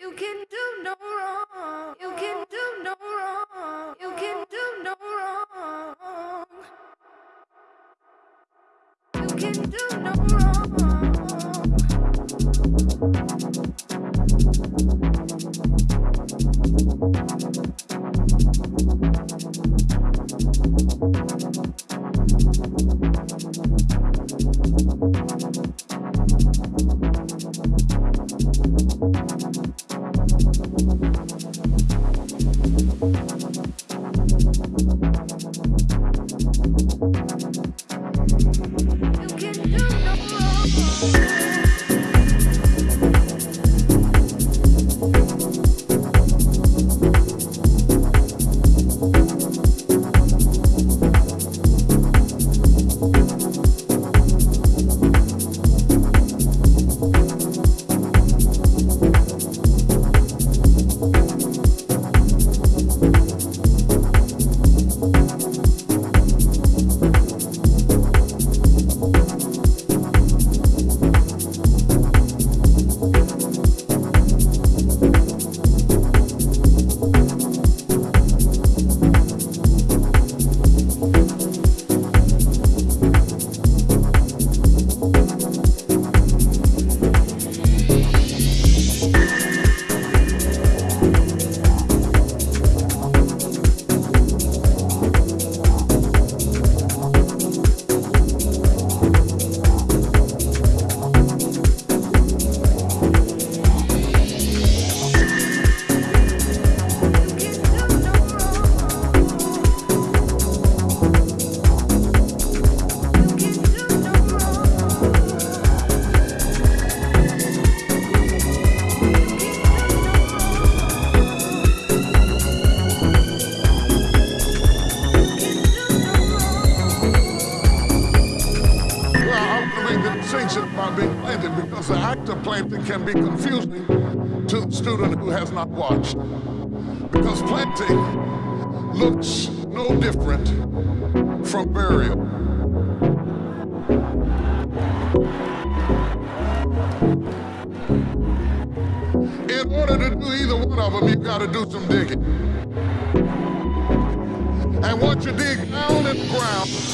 You can do no wrong. You can do no want to make the distinction about being planted because the act of planting can be confusing to the student who has not watched. Because planting looks no different from burial. In order to do either one of them, you got to do some digging. And once you dig down in the ground,